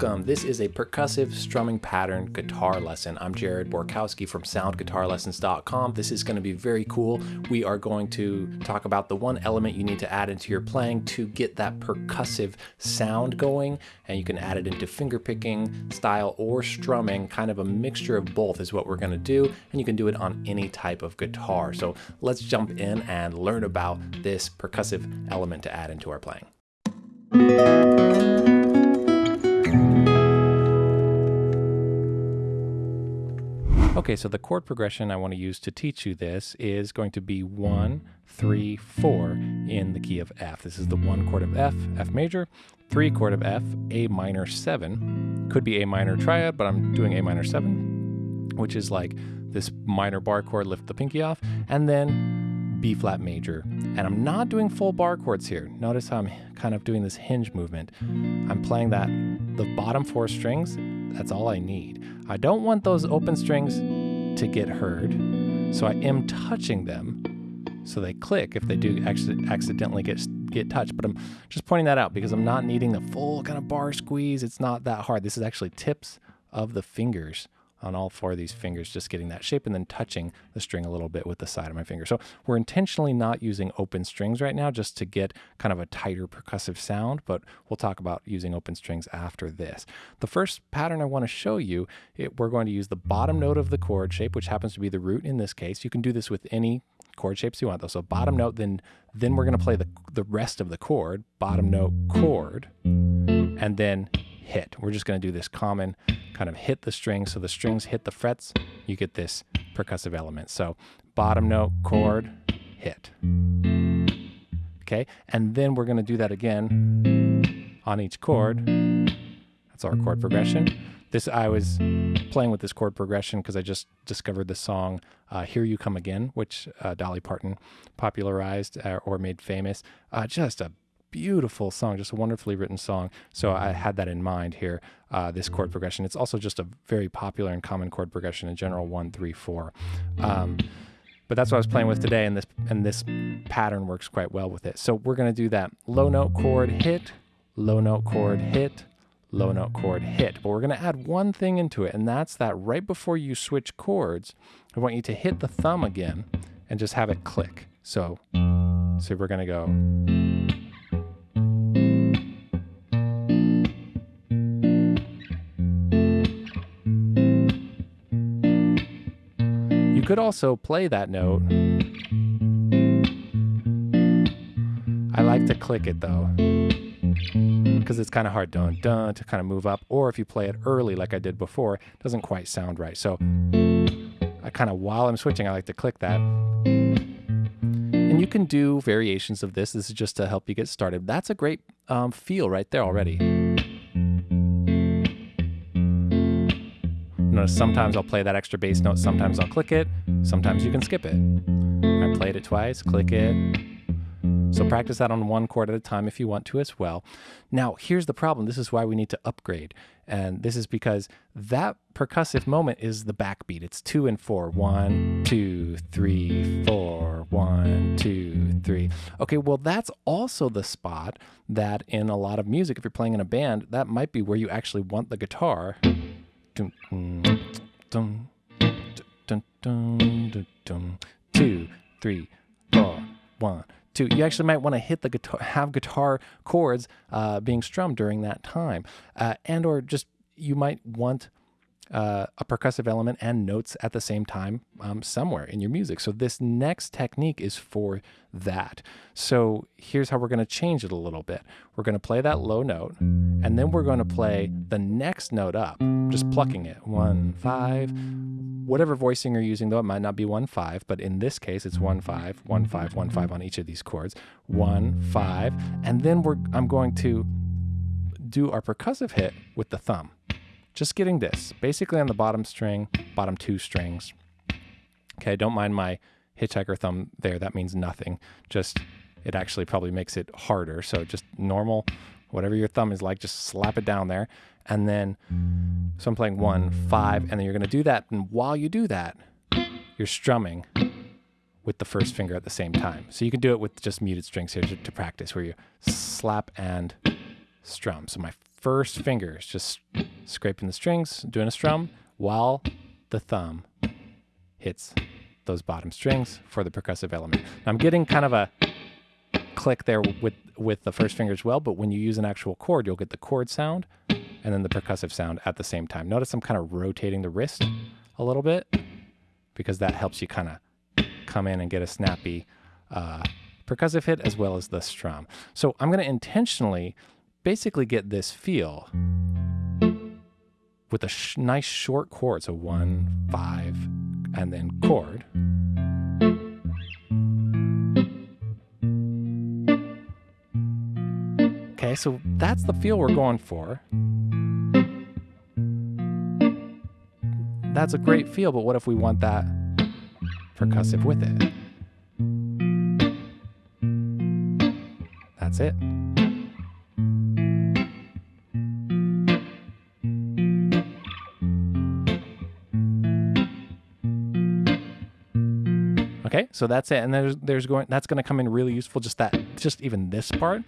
Welcome. This is a percussive strumming pattern guitar lesson. I'm Jared Borkowski from soundguitarlessons.com. This is going to be very cool. We are going to talk about the one element you need to add into your playing to get that percussive sound going. And you can add it into fingerpicking style or strumming. Kind of a mixture of both is what we're going to do. And you can do it on any type of guitar. So let's jump in and learn about this percussive element to add into our playing. Okay, so the chord progression I want to use to teach you this is going to be one, three, four in the key of F. This is the one chord of F, F major, three chord of F, A minor seven. Could be A minor triad, but I'm doing A minor seven, which is like this minor bar chord, lift the pinky off, and then B flat major. And I'm not doing full bar chords here. Notice how I'm kind of doing this hinge movement. I'm playing that, the bottom four strings, that's all I need. I don't want those open strings to get heard, so I am touching them so they click if they do actually accidentally get get touched. But I'm just pointing that out because I'm not needing the full kind of bar squeeze. It's not that hard. This is actually tips of the fingers on all four of these fingers, just getting that shape and then touching the string a little bit with the side of my finger. So we're intentionally not using open strings right now just to get kind of a tighter percussive sound, but we'll talk about using open strings after this. The first pattern I want to show you, it, we're going to use the bottom note of the chord shape, which happens to be the root in this case. You can do this with any chord shapes you want though. So bottom note, then then we're going to play the, the rest of the chord, bottom note, chord, and then hit. We're just going to do this common kind of hit the strings. So the strings hit the frets, you get this percussive element. So bottom note, chord, hit. Okay, and then we're going to do that again on each chord. That's our chord progression. This I was playing with this chord progression because I just discovered the song uh, "Here You Come Again," which uh, Dolly Parton popularized uh, or made famous. Uh, just a beautiful song, just a wonderfully written song. So I had that in mind here, uh, this chord progression. It's also just a very popular and common chord progression in general, one, three, four. Um, but that's what I was playing with today, and this and this pattern works quite well with it. So we're going to do that low note chord hit, low note chord hit, low note chord hit. But we're going to add one thing into it, and that's that right before you switch chords, I want you to hit the thumb again and just have it click. So, so we're going to go. Could also play that note. I like to click it though, because it's kind of hard dun dun to kind of move up. Or if you play it early like I did before, it doesn't quite sound right. So I kind of, while I'm switching, I like to click that. And you can do variations of this. This is just to help you get started. That's a great um, feel right there already. Sometimes I'll play that extra bass note, sometimes I'll click it, sometimes you can skip it. I played it twice, click it. So practice that on one chord at a time if you want to as well. Now, here's the problem. This is why we need to upgrade. And this is because that percussive moment is the backbeat. It's two and four. One, two, three, four. One, two, three. Okay, well, that's also the spot that in a lot of music, if you're playing in a band, that might be where you actually want the guitar Two, three, four, one, two. You actually might want to hit the guitar, have guitar chords uh, being strummed during that time, uh, and or just you might want uh, a percussive element and notes at the same time um, somewhere in your music. So this next technique is for that. So here's how we're going to change it a little bit. We're going to play that low note, and then we're going to play the next note up, just plucking it. One, five, whatever voicing you're using, though it might not be one, five, but in this case, it's one, five, one, five, one, five on each of these chords. One, five, and then we're, I'm going to do our percussive hit with the thumb just getting this, basically on the bottom string, bottom two strings. Okay, don't mind my hitchhiker thumb there. That means nothing. Just, it actually probably makes it harder. So just normal, whatever your thumb is like, just slap it down there. And then, so I'm playing one, five, and then you're gonna do that. And while you do that, you're strumming with the first finger at the same time. So you can do it with just muted strings here to, to practice where you slap and strum. So my first finger is just scraping the strings, doing a strum, while the thumb hits those bottom strings for the percussive element. Now I'm getting kind of a click there with, with the first finger as well, but when you use an actual chord, you'll get the chord sound and then the percussive sound at the same time. Notice I'm kind of rotating the wrist a little bit because that helps you kind of come in and get a snappy uh, percussive hit as well as the strum. So I'm going to intentionally basically get this feel with a sh nice short chord. So one, five, and then chord. Okay, so that's the feel we're going for. That's a great feel, but what if we want that percussive with it? That's it. Okay, so that's it. And there's there's going that's going to come in really useful just that just even this part.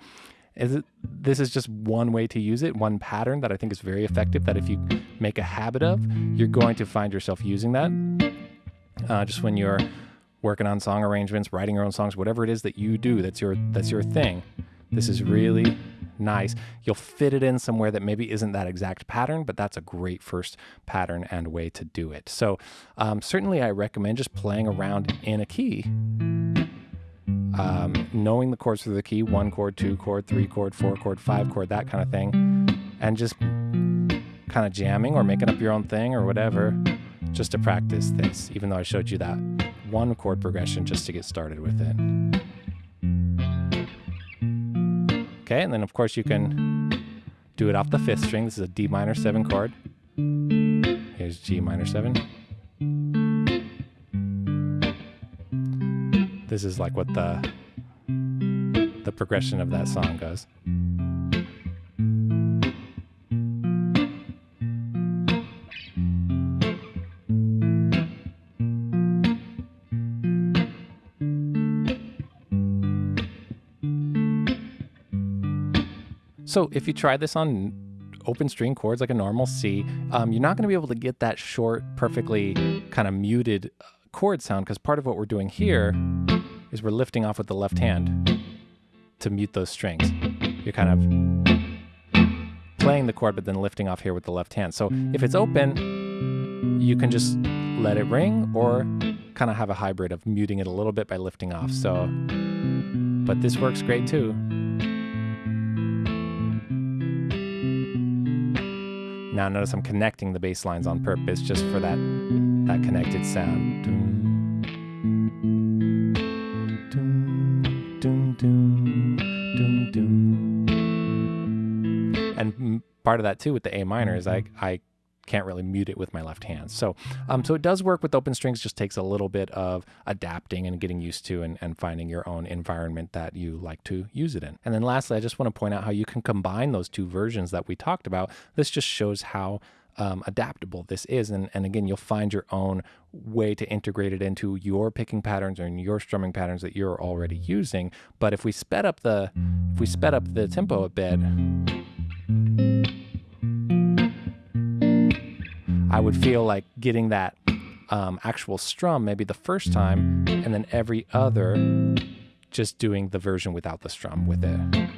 Is it this is just one way to use it, one pattern that I think is very effective that if you make a habit of, you're going to find yourself using that. Uh, just when you're working on song arrangements, writing your own songs, whatever it is that you do, that's your that's your thing. This is really nice. You'll fit it in somewhere that maybe isn't that exact pattern, but that's a great first pattern and way to do it. So um, certainly I recommend just playing around in a key. Um, knowing the chords for the key, one chord, two chord, three chord, four chord, five chord, that kind of thing, and just kind of jamming or making up your own thing or whatever, just to practice this, even though I showed you that one chord progression just to get started with it. Okay, and then of course you can do it off the fifth string. This is a D minor seven chord. Here's G minor seven. This is like what the the progression of that song goes. So if you try this on open string chords like a normal C, um, you're not going to be able to get that short, perfectly kind of muted uh, chord sound because part of what we're doing here is we're lifting off with the left hand to mute those strings. You're kind of playing the chord but then lifting off here with the left hand. So if it's open, you can just let it ring or kind of have a hybrid of muting it a little bit by lifting off. So, but this works great too. Now notice I'm connecting the bass lines on purpose just for that, that connected sound. And part of that too with the A minor is I, I can't really mute it with my left hand. So, um, so it does work with open strings, just takes a little bit of adapting and getting used to and, and finding your own environment that you like to use it in. And then lastly, I just want to point out how you can combine those two versions that we talked about. This just shows how um, adaptable this is. And, and again, you'll find your own way to integrate it into your picking patterns or your strumming patterns that you're already using. But if we sped up the, if we sped up the tempo a bit, I would feel like getting that um, actual strum maybe the first time, and then every other just doing the version without the strum with it.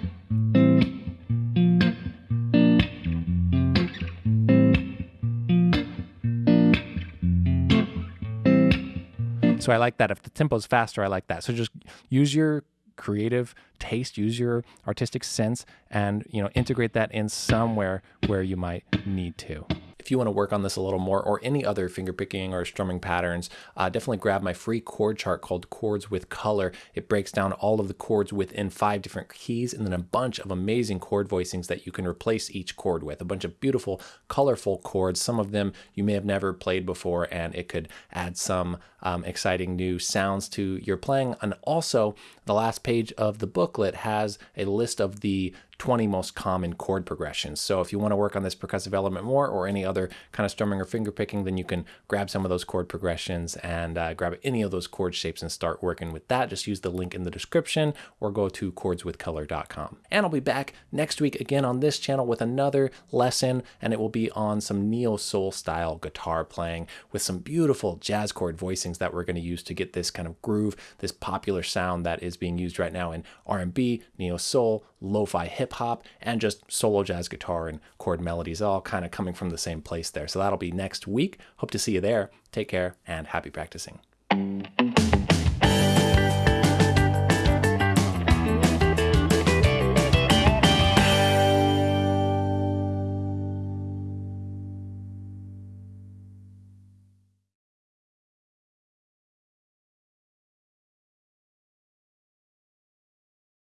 So I like that. If the tempo's faster, I like that. So just use your creative taste, use your artistic sense, and you know integrate that in somewhere where you might need to. If you want to work on this a little more or any other fingerpicking or strumming patterns, uh, definitely grab my free chord chart called Chords with Color. It breaks down all of the chords within five different keys and then a bunch of amazing chord voicings that you can replace each chord with. A bunch of beautiful, colorful chords. Some of them you may have never played before and it could add some um, exciting new sounds to your playing. And also, the last page of the booklet has a list of the 20 most common chord progressions. So if you want to work on this percussive element more or any other kind of strumming or finger picking, then you can grab some of those chord progressions and uh, grab any of those chord shapes and start working with that. Just use the link in the description or go to chordswithcolor.com. And I'll be back next week again on this channel with another lesson, and it will be on some neo soul style guitar playing with some beautiful jazz chord voicings that we're going to use to get this kind of groove, this popular sound that is being used right now in R&B, neo soul, lo-fi hip hop, and just solo jazz guitar and chord melodies, all kind of coming from the same place there. So that'll be next week. Hope to see you there. Take care and happy practicing.